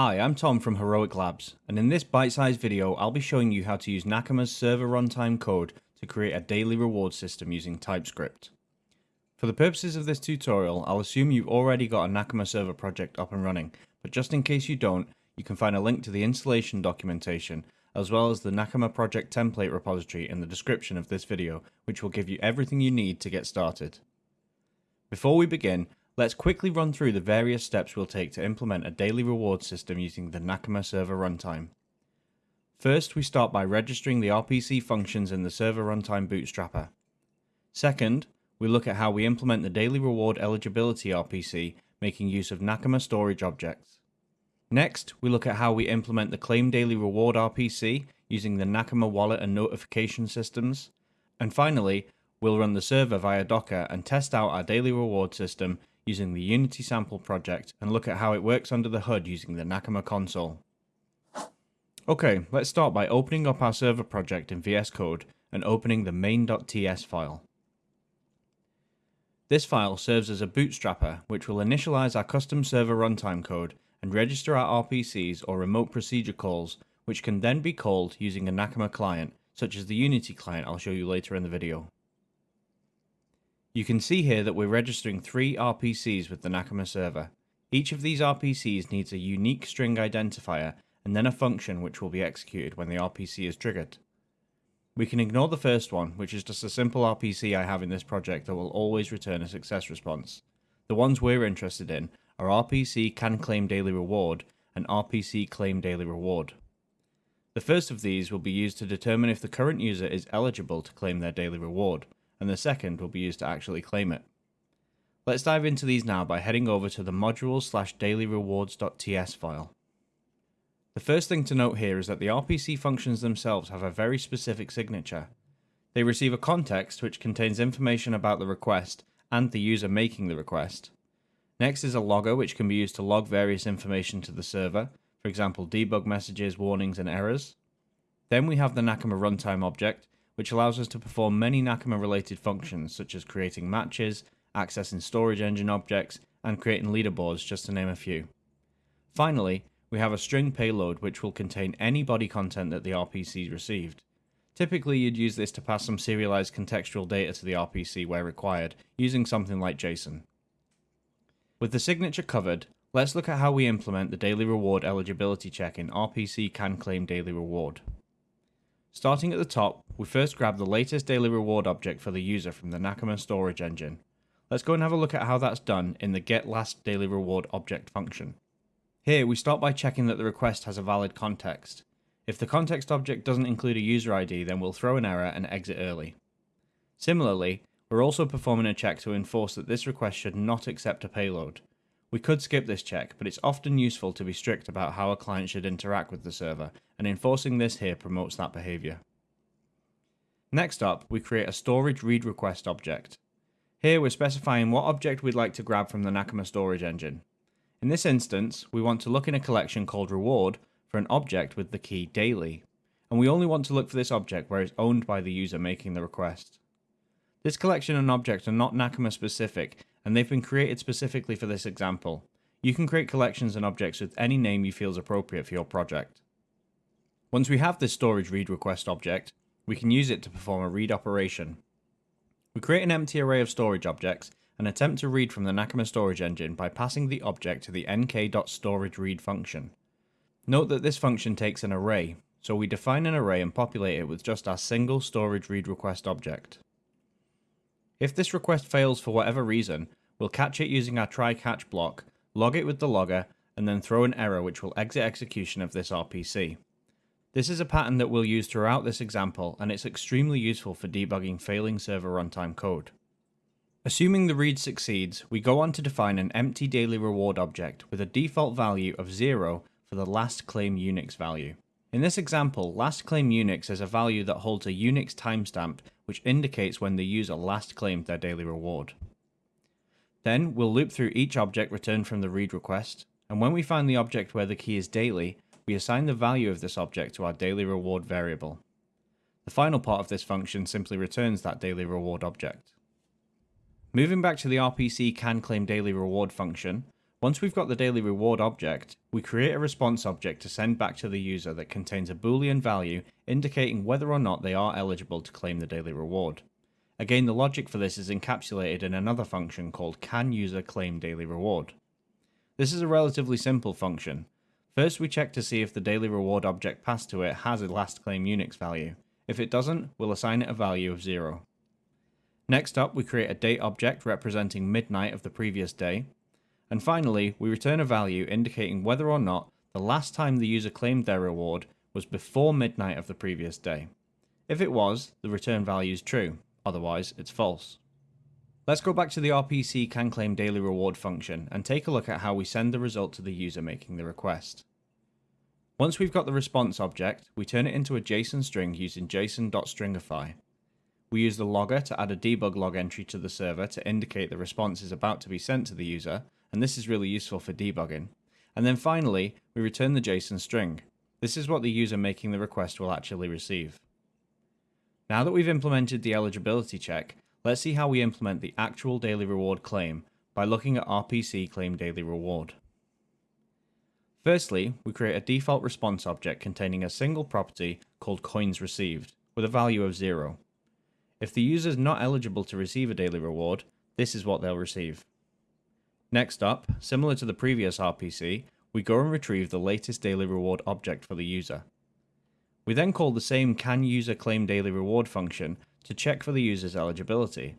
Hi, I'm Tom from Heroic Labs, and in this bite-sized video I'll be showing you how to use Nakama's server runtime code to create a daily reward system using TypeScript. For the purposes of this tutorial, I'll assume you've already got a Nakama server project up and running, but just in case you don't, you can find a link to the installation documentation as well as the Nakama project template repository in the description of this video, which will give you everything you need to get started. Before we begin, Let's quickly run through the various steps we'll take to implement a daily reward system using the Nakama server runtime. First, we start by registering the RPC functions in the server runtime bootstrapper. Second, we look at how we implement the daily reward eligibility RPC, making use of Nakama storage objects. Next, we look at how we implement the claim daily reward RPC using the Nakama wallet and notification systems. And finally, we'll run the server via Docker and test out our daily reward system using the Unity sample project and look at how it works under the hood using the Nakama console. Okay, let's start by opening up our server project in VS Code and opening the main.ts file. This file serves as a bootstrapper which will initialize our custom server runtime code and register our RPCs or remote procedure calls which can then be called using a Nakama client such as the Unity client I'll show you later in the video. You can see here that we're registering three RPCs with the Nakama server. Each of these RPCs needs a unique string identifier and then a function which will be executed when the RPC is triggered. We can ignore the first one, which is just a simple RPC I have in this project that will always return a success response. The ones we're interested in are RPC can claim daily reward and RPC claim daily reward. The first of these will be used to determine if the current user is eligible to claim their daily reward, and the second will be used to actually claim it. Let's dive into these now by heading over to the modules slash dailyrewards.ts file. The first thing to note here is that the RPC functions themselves have a very specific signature. They receive a context which contains information about the request and the user making the request. Next is a logger which can be used to log various information to the server, for example debug messages, warnings and errors. Then we have the Nakama runtime object, which allows us to perform many Nakama related functions such as creating matches, accessing storage engine objects, and creating leaderboards just to name a few. Finally, we have a string payload which will contain any body content that the RPC received. Typically you'd use this to pass some serialized contextual data to the RPC where required, using something like JSON. With the signature covered, let's look at how we implement the daily reward eligibility check in RPC can claim daily reward. Starting at the top, we first grab the latest daily reward object for the user from the Nakama storage engine. Let's go and have a look at how that's done in the get last daily reward object function. Here we start by checking that the request has a valid context. If the context object doesn't include a user ID then we'll throw an error and exit early. Similarly, we're also performing a check to enforce that this request should not accept a payload. We could skip this check, but it's often useful to be strict about how a client should interact with the server, and enforcing this here promotes that behavior. Next up, we create a storage read request object. Here we're specifying what object we'd like to grab from the Nakama storage engine. In this instance, we want to look in a collection called reward for an object with the key daily, and we only want to look for this object where it's owned by the user making the request. This collection and object are not Nakama specific and they've been created specifically for this example. You can create collections and objects with any name you feel is appropriate for your project. Once we have this storage read request object, we can use it to perform a read operation. We create an empty array of storage objects and attempt to read from the Nakama storage engine by passing the object to the nk.storageRead function. Note that this function takes an array, so we define an array and populate it with just our single storage read request object. If this request fails for whatever reason, we'll catch it using our try-catch block, log it with the logger, and then throw an error which will exit execution of this RPC. This is a pattern that we'll use throughout this example, and it's extremely useful for debugging failing server runtime code. Assuming the read succeeds, we go on to define an empty daily reward object with a default value of 0 for the last claim Unix value. In this example, last claim Unix is a value that holds a Unix timestamp which indicates when the user last claimed their daily reward. Then we'll loop through each object returned from the read request, and when we find the object where the key is daily, we assign the value of this object to our daily reward variable. The final part of this function simply returns that daily reward object. Moving back to the RPC can claim daily reward function, Once we've got the daily reward object, we create a response object to send back to the user that contains a boolean value indicating whether or not they are eligible to claim the daily reward. Again, the logic for this is encapsulated in another function called canUserClaimDailyReward. This is a relatively simple function. First, we check to see if the daily reward object passed to it has a last claim Unix value. If it doesn't, we'll assign it a value of 0. Next up, we create a date object representing midnight of the previous day, and finally, we return a value indicating whether or not the last time the user claimed their reward was before midnight of the previous day. If it was, the return value is true, otherwise it's false. Let's go back to the RPC can claim daily reward function and take a look at how we send the result to the user making the request. Once we've got the response object, we turn it into a JSON string using json.stringify. We use the logger to add a debug log entry to the server to indicate the response is about to be sent to the user, and this is really useful for debugging. And then finally, we return the JSON string. This is what the user making the request will actually receive. Now that we've implemented the eligibility check, let's see how we implement the actual daily reward claim by looking at RPC claim daily reward. Firstly, we create a default response object containing a single property called coins received with a value of 0. If the user is not eligible to receive a daily reward, this is what they'll receive. Next up, similar to the previous RPC, we go and retrieve the latest daily reward object for the user. We then call the same canUserClaimDailyReward function to check for the user's eligibility.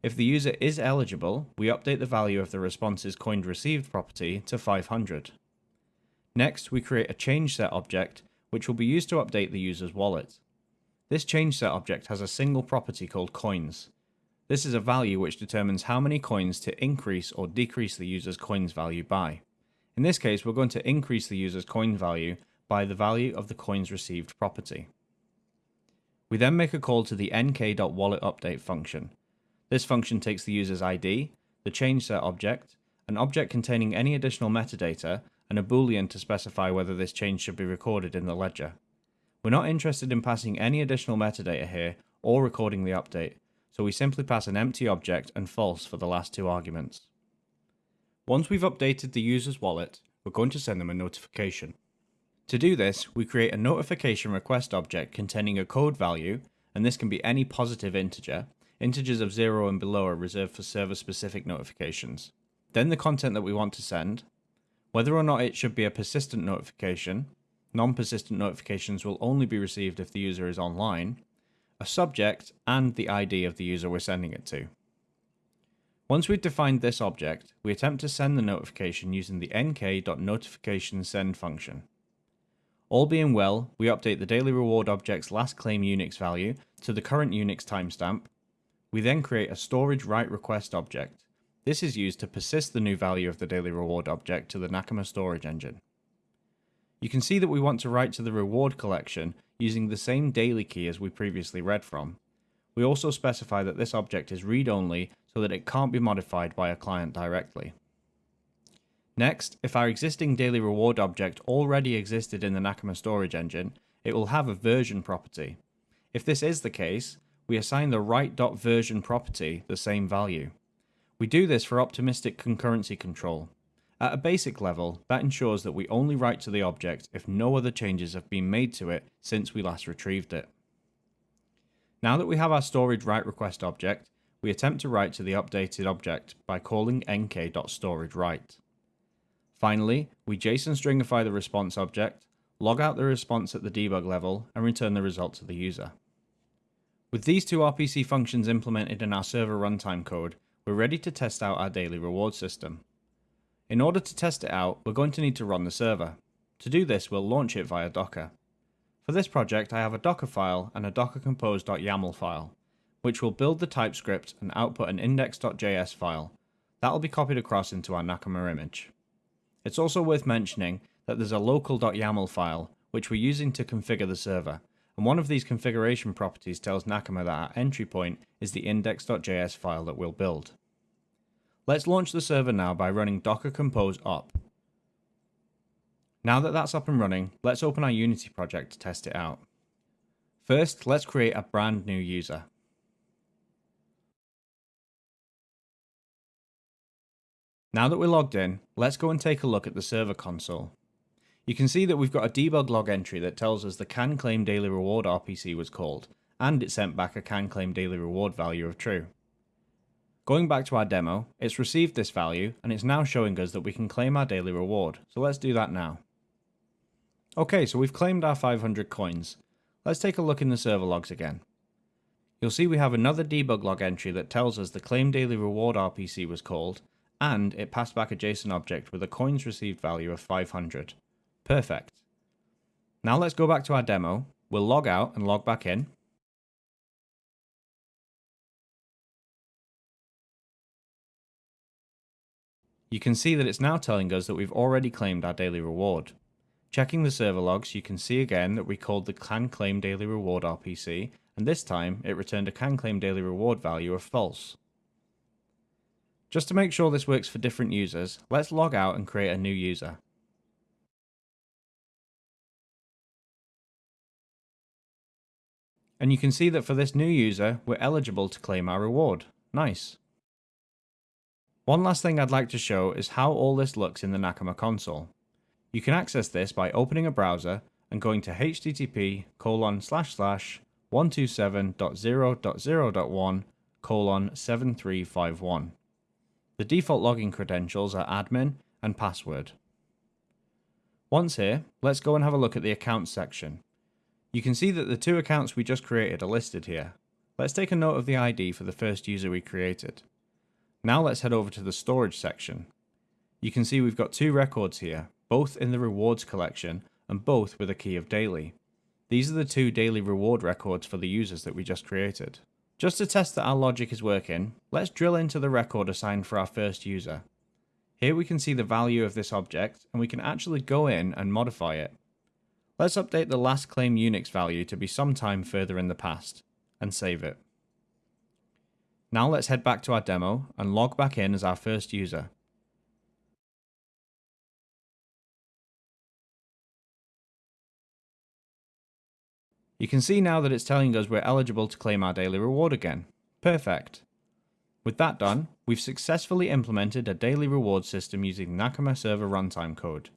If the user is eligible, we update the value of the response's coins received property to 500. Next, we create a change set object, which will be used to update the user's wallet. This change set object has a single property called coins. This is a value which determines how many coins to increase or decrease the user's coins value by. In this case, we're going to increase the user's coin value by the value of the coins received property. We then make a call to the nk.walletUpdate function. This function takes the user's ID, the changeSet object, an object containing any additional metadata, and a boolean to specify whether this change should be recorded in the ledger. We're not interested in passing any additional metadata here or recording the update, so we simply pass an empty object and false for the last two arguments. Once we've updated the user's wallet, we're going to send them a notification. To do this, we create a notification request object containing a code value, and this can be any positive integer. Integers of 0 and below are reserved for server-specific notifications. Then the content that we want to send, whether or not it should be a persistent notification, non-persistent notifications will only be received if the user is online, a subject, and the ID of the user we're sending it to. Once we've defined this object, we attempt to send the notification using the nk.notificationSend function. All being well, we update the daily reward object's last claim Unix value to the current Unix timestamp. We then create a storage write request object. This is used to persist the new value of the daily reward object to the Nakama storage engine. You can see that we want to write to the reward collection using the same daily key as we previously read from. We also specify that this object is read-only so that it can't be modified by a client directly. Next, if our existing daily reward object already existed in the Nakama storage engine, it will have a version property. If this is the case, we assign the write.version property the same value. We do this for optimistic concurrency control, at a basic level, that ensures that we only write to the object if no other changes have been made to it since we last retrieved it. Now that we have our storage write request object, we attempt to write to the updated object by calling nk.storagewrite. Finally, we JSON stringify the response object, log out the response at the debug level, and return the result to the user. With these two RPC functions implemented in our server runtime code, we're ready to test out our daily reward system. In order to test it out, we're going to need to run the server. To do this, we'll launch it via Docker. For this project, I have a Docker file and a dockercompose.yaml file, which will build the TypeScript and output an index.js file. That will be copied across into our Nakama image. It's also worth mentioning that there's a local.yaml file, which we're using to configure the server, and one of these configuration properties tells Nakama that our entry point is the index.js file that we'll build. Let's launch the server now by running docker compose up. Now that that's up and running, let's open our Unity project to test it out. First, let's create a brand new user. Now that we're logged in, let's go and take a look at the server console. You can see that we've got a debug log entry that tells us the can claim daily reward RPC was called, and it sent back a can claim daily reward value of true. Going back to our demo, it's received this value and it's now showing us that we can claim our daily reward, so let's do that now. Okay, so we've claimed our 500 coins. Let's take a look in the server logs again. You'll see we have another debug log entry that tells us the claim daily reward RPC was called, and it passed back a JSON object with a coins received value of 500. Perfect. Now let's go back to our demo, we'll log out and log back in, you can see that it's now telling us that we've already claimed our daily reward. Checking the server logs, you can see again that we called the can claim daily reward RPC, and this time it returned a can claim daily reward value of false. Just to make sure this works for different users, let's log out and create a new user. And you can see that for this new user, we're eligible to claim our reward. Nice. One last thing I'd like to show is how all this looks in the Nakama console. You can access this by opening a browser and going to http colon slash slash 127.0.0.1 colon 7351. The default login credentials are admin and password. Once here, let's go and have a look at the accounts section. You can see that the two accounts we just created are listed here. Let's take a note of the ID for the first user we created. Now let's head over to the storage section. You can see we've got two records here, both in the rewards collection and both with a key of daily. These are the two daily reward records for the users that we just created. Just to test that our logic is working, let's drill into the record assigned for our first user. Here we can see the value of this object and we can actually go in and modify it. Let's update the last claim Unix value to be sometime further in the past and save it. Now let's head back to our demo and log back in as our first user. You can see now that it's telling us we're eligible to claim our daily reward again. Perfect. With that done, we've successfully implemented a daily reward system using Nakama server runtime code.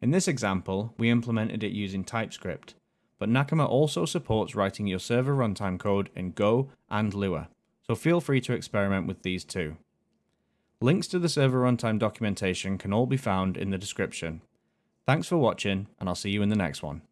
In this example, we implemented it using TypeScript, but Nakama also supports writing your server runtime code in Go and Lua so feel free to experiment with these too. Links to the server runtime documentation can all be found in the description. Thanks for watching, and I'll see you in the next one.